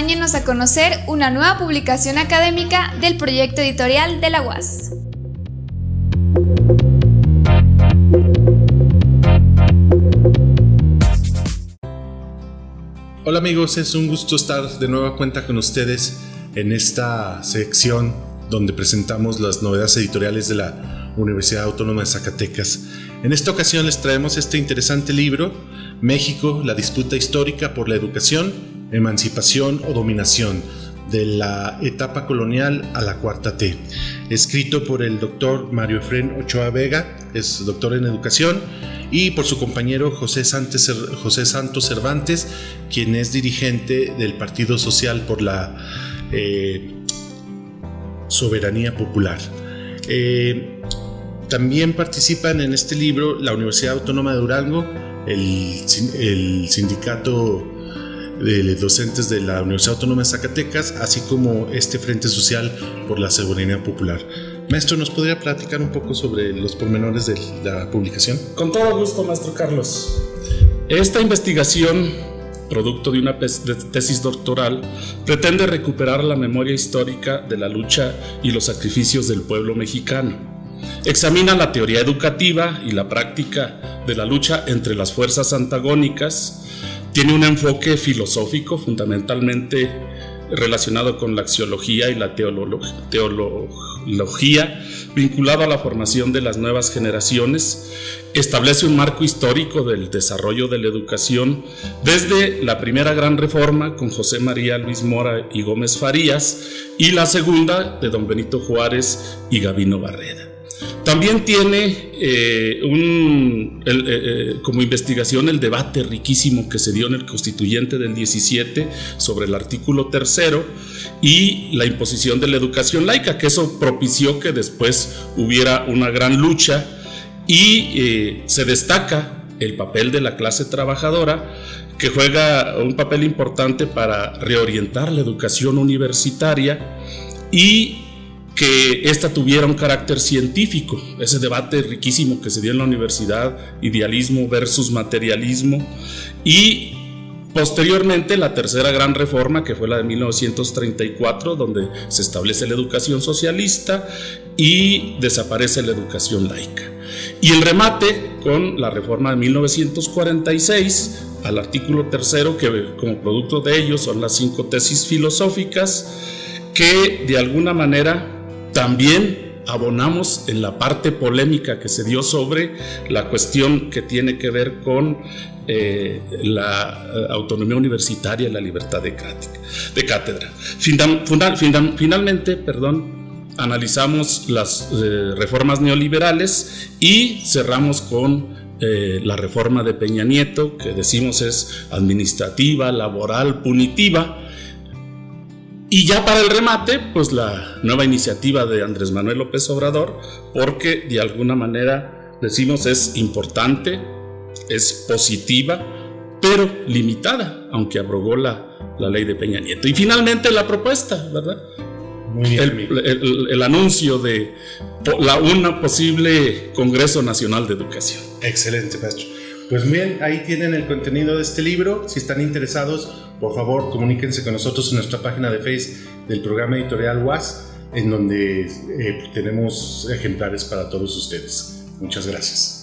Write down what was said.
acompáñenos a conocer una nueva publicación académica del proyecto editorial de la UAS. Hola amigos, es un gusto estar de nueva cuenta con ustedes en esta sección donde presentamos las novedades editoriales de la Universidad Autónoma de Zacatecas. En esta ocasión les traemos este interesante libro, México, la disputa histórica por la educación, emancipación o dominación, de la etapa colonial a la cuarta T, escrito por el doctor Mario Efren Ochoa Vega, es doctor en educación, y por su compañero José, Santos Cervantes, quien es dirigente del Partido Social por la eh, Soberanía Popular. Eh, también participan en este libro la Universidad Autónoma de Durango, el, el sindicato de docentes de la Universidad Autónoma de Zacatecas, así como este Frente Social por la Seguridad Popular. Maestro, ¿nos podría platicar un poco sobre los pormenores de la publicación? Con todo gusto, maestro Carlos. Esta investigación, producto de una tesis doctoral, pretende recuperar la memoria histórica de la lucha y los sacrificios del pueblo mexicano. Examina la teoría educativa y la práctica de la lucha entre las fuerzas antagónicas, tiene un enfoque filosófico fundamentalmente relacionado con la axiología y la teología, vinculado a la formación de las nuevas generaciones, establece un marco histórico del desarrollo de la educación desde la primera gran reforma con José María Luis Mora y Gómez Farías y la segunda de don Benito Juárez y Gavino Barreda. También tiene eh, un, eh, eh, como investigación el debate riquísimo que se dio en el constituyente del 17 sobre el artículo tercero y la imposición de la educación laica, que eso propició que después hubiera una gran lucha y se destaca el papel de la clase trabajadora que juega un papel importante para reorientar la educación universitaria y que ésta tuviera un carácter científico, ese debate riquísimo que se dio en la universidad, idealismo versus materialismo, y posteriormente la tercera gran reforma, que fue la de 1934, donde se establece la educación socialista y desaparece la educación laica. Y el remate con la reforma de 1946, al artículo tercero, que como producto de ello son las cinco tesis filosóficas, que de alguna manera también abonamos en la parte polémica que se dio sobre la cuestión que tiene que ver con eh, la eh, autonomía universitaria y la libertad de, cátedra. finalmente, perdón, analizamos las eh, reformas neoliberales y cerramos con la reforma de Peña Nieto, que decimos es administrativa, laboral, punitiva, y ya para el remate, pues la nueva iniciativa de Andrés Manuel López Obrador, porque de alguna manera decimos es importante, es positiva, pero limitada, aunque abrogó la, la ley de Peña Nieto. Y finalmente la propuesta, ¿verdad? Muy bien, el, el, anuncio de la, una posible Congreso Nacional de Educación. Excelente, maestro. Pues bien, ahí tienen el contenido de este libro. Si están interesados, por favor, comuníquense con nosotros en nuestra página de Facebook del programa editorial WAS, en donde eh, tenemos ejemplares para todos ustedes. Muchas gracias.